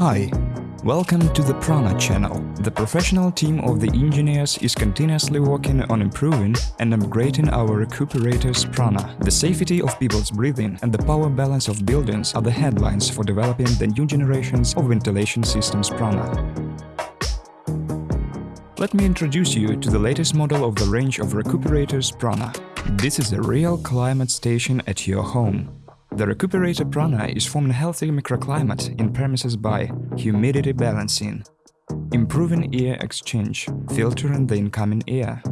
Hi, welcome to the Prana channel. The professional team of the engineers is continuously working on improving and upgrading our recuperators Prana. The safety of people's breathing and the power balance of buildings are the headlines for developing the new generations of ventilation systems Prana. Let me introduce you to the latest model of the range of recuperators Prana. This is a real climate station at your home. The recuperator prana is forming a healthy microclimate in premises by humidity balancing, improving air exchange, filtering the incoming air,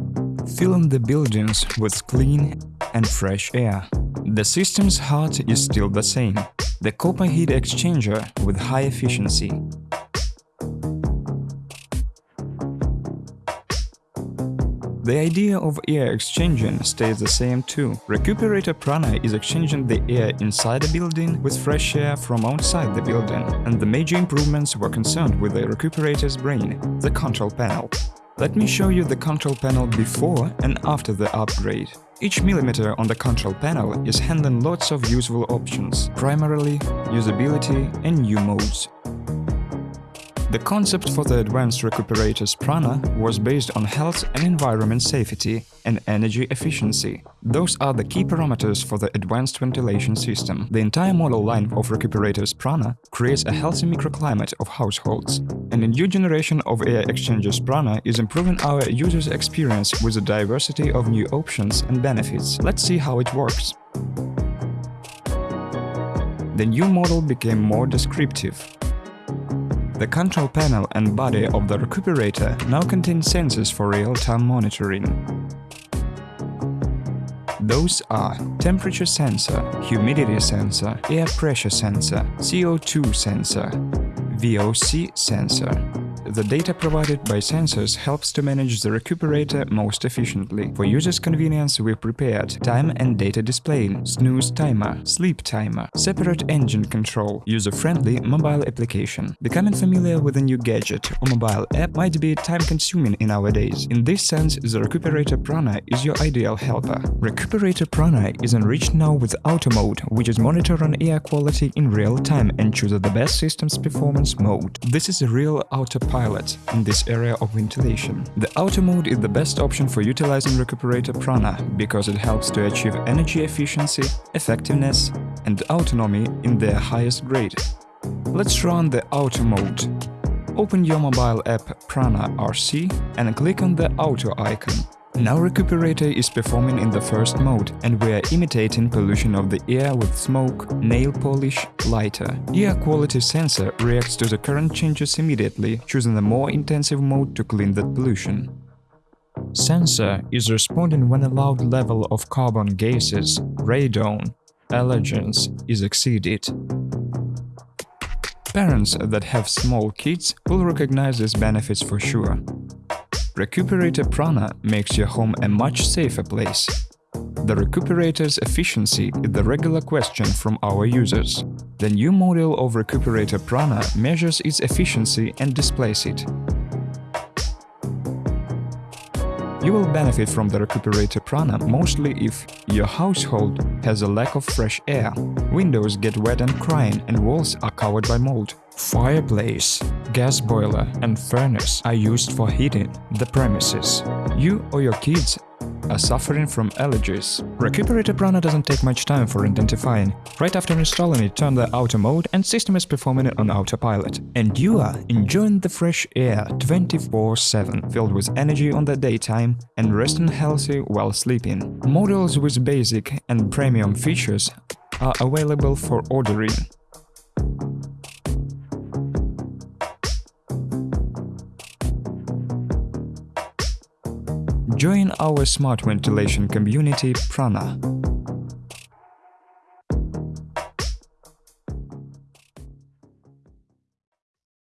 filling the buildings with clean and fresh air. The system's heart is still the same, the copper heat exchanger with high efficiency, The idea of air exchanging stays the same too. Recuperator Prana is exchanging the air inside the building with fresh air from outside the building, and the major improvements were concerned with the recuperator's brain, the control panel. Let me show you the control panel before and after the upgrade. Each millimeter on the control panel is handling lots of useful options, primarily usability and new modes. The concept for the advanced recuperators Prana was based on health and environment safety and energy efficiency. Those are the key parameters for the advanced ventilation system. The entire model line of recuperators Prana creates a healthy microclimate of households. And a new generation of air exchangers Prana is improving our users' experience with a diversity of new options and benefits. Let's see how it works. The new model became more descriptive. The control panel and body of the recuperator now contain sensors for real-time monitoring. Those are temperature sensor, humidity sensor, air pressure sensor, CO2 sensor, VOC sensor, the data provided by sensors helps to manage the recuperator most efficiently. For users' convenience, we prepared time and data display, snooze timer, sleep timer, separate engine control, user-friendly mobile application. Becoming familiar with a new gadget or mobile app might be time-consuming in our days. In this sense, the Recuperator Prana is your ideal helper. Recuperator Prana is enriched now with Auto Mode, which is monitoring air quality in real time and chooses the best system's performance mode. This is a real autopilot pilot in this area of ventilation. The auto mode is the best option for utilizing recuperator prana because it helps to achieve energy efficiency, effectiveness and autonomy in their highest grade. Let's run the auto mode. Open your mobile app Prana RC and click on the auto icon. Now Recuperator is performing in the first mode and we are imitating pollution of the air with smoke, nail polish, lighter. Air quality sensor reacts to the current changes immediately, choosing a more intensive mode to clean that pollution. Sensor is responding when a loud level of carbon gases, radon, allergens is exceeded. Parents that have small kids will recognize these benefits for sure. Recuperator Prana makes your home a much safer place. The recuperator's efficiency is the regular question from our users. The new model of Recuperator Prana measures its efficiency and displays it. You will benefit from the Recuperator Prana mostly if your household has a lack of fresh air, windows get wet and crying and walls are covered by mold. Fireplace, gas boiler and furnace are used for heating the premises. You or your kids are suffering from allergies. Recuperator Prana doesn't take much time for identifying. Right after installing it, turn the auto mode and system is performing it on autopilot. And you are enjoying the fresh air 24-7, filled with energy on the daytime and resting healthy while sleeping. Models with basic and premium features are available for ordering. Join our smart ventilation community Prana.